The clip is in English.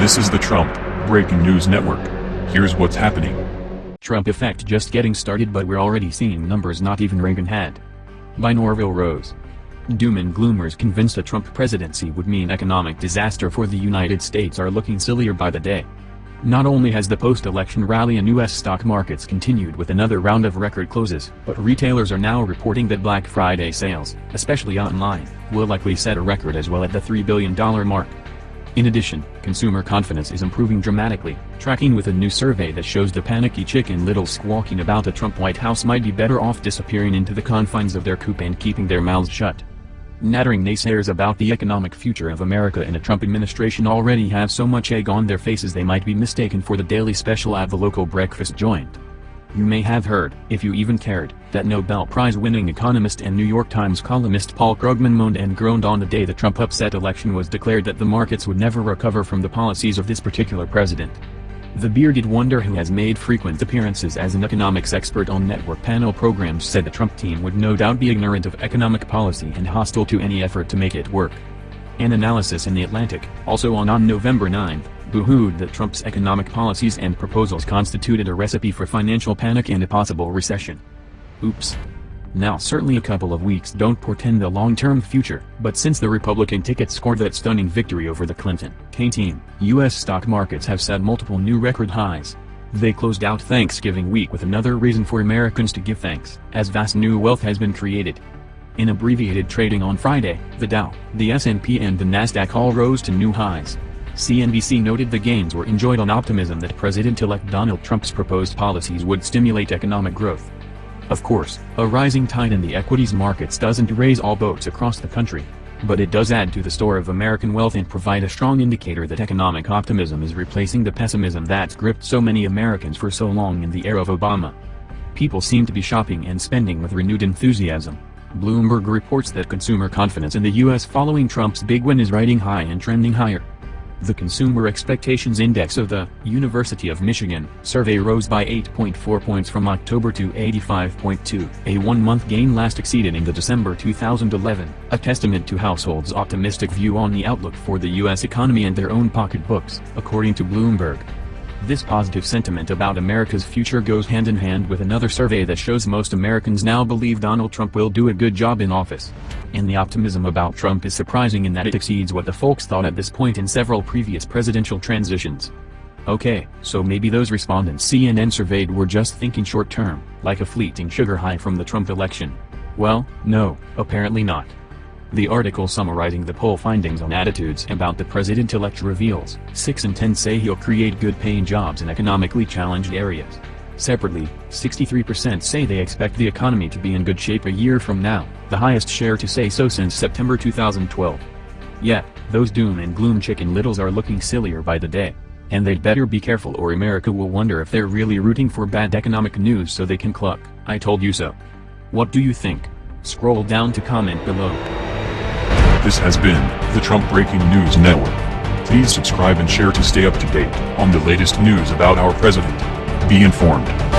This is the Trump Breaking News Network. Here's what's happening. Trump effect just getting started but we're already seeing numbers not even Reagan had. By Norvell Rose. Doom and gloomers convinced a Trump presidency would mean economic disaster for the United States are looking sillier by the day. Not only has the post-election rally in U.S. stock markets continued with another round of record closes, but retailers are now reporting that Black Friday sales, especially online, will likely set a record as well at the $3 billion mark. In addition, consumer confidence is improving dramatically, tracking with a new survey that shows the panicky chicken little squawking about a Trump White House might be better off disappearing into the confines of their coop and keeping their mouths shut. Nattering naysayers about the economic future of America in a Trump administration already have so much egg on their faces they might be mistaken for the daily special at the local breakfast joint. You may have heard, if you even cared, that Nobel Prize-winning economist and New York Times columnist Paul Krugman moaned and groaned on the day the Trump upset election was declared that the markets would never recover from the policies of this particular president. The bearded wonder who has made frequent appearances as an economics expert on network panel programs said the Trump team would no doubt be ignorant of economic policy and hostile to any effort to make it work. An analysis in The Atlantic, also on on November 9, boohooed that Trump's economic policies and proposals constituted a recipe for financial panic and a possible recession. Oops. Now certainly a couple of weeks don't portend the long-term future, but since the Republican ticket scored that stunning victory over the Clinton Kaine team, U.S. stock markets have set multiple new record highs. They closed out Thanksgiving week with another reason for Americans to give thanks, as vast new wealth has been created. In abbreviated trading on Friday, the Dow, the S&P and the Nasdaq all rose to new highs. CNBC noted the gains were enjoyed on optimism that President-elect Donald Trump's proposed policies would stimulate economic growth. Of course, a rising tide in the equities markets doesn't raise all boats across the country. But it does add to the store of American wealth and provide a strong indicator that economic optimism is replacing the pessimism that's gripped so many Americans for so long in the era of Obama. People seem to be shopping and spending with renewed enthusiasm. Bloomberg reports that consumer confidence in the U.S. following Trump's big win is riding high and trending higher. The Consumer Expectations Index of the University of Michigan survey rose by 8.4 points from October to 85.2, a one-month gain last exceeded in the December 2011, a testament to households' optimistic view on the outlook for the U.S. economy and their own pocketbooks, according to Bloomberg. This positive sentiment about America's future goes hand in hand with another survey that shows most Americans now believe Donald Trump will do a good job in office. And the optimism about Trump is surprising in that it exceeds what the folks thought at this point in several previous presidential transitions. Okay, so maybe those respondents CNN surveyed were just thinking short-term, like a fleeting sugar high from the Trump election. Well, no, apparently not. The article summarizing the poll findings on attitudes about the president-elect reveals, 6 in 10 say he'll create good-paying jobs in economically challenged areas. Separately, 63% say they expect the economy to be in good shape a year from now, the highest share to say so since September 2012. Yet, those doom and gloom chicken littles are looking sillier by the day. And they'd better be careful or America will wonder if they're really rooting for bad economic news so they can cluck, I told you so. What do you think? Scroll down to comment below. This has been the Trump Breaking News Network. Please subscribe and share to stay up to date on the latest news about our president. Be informed.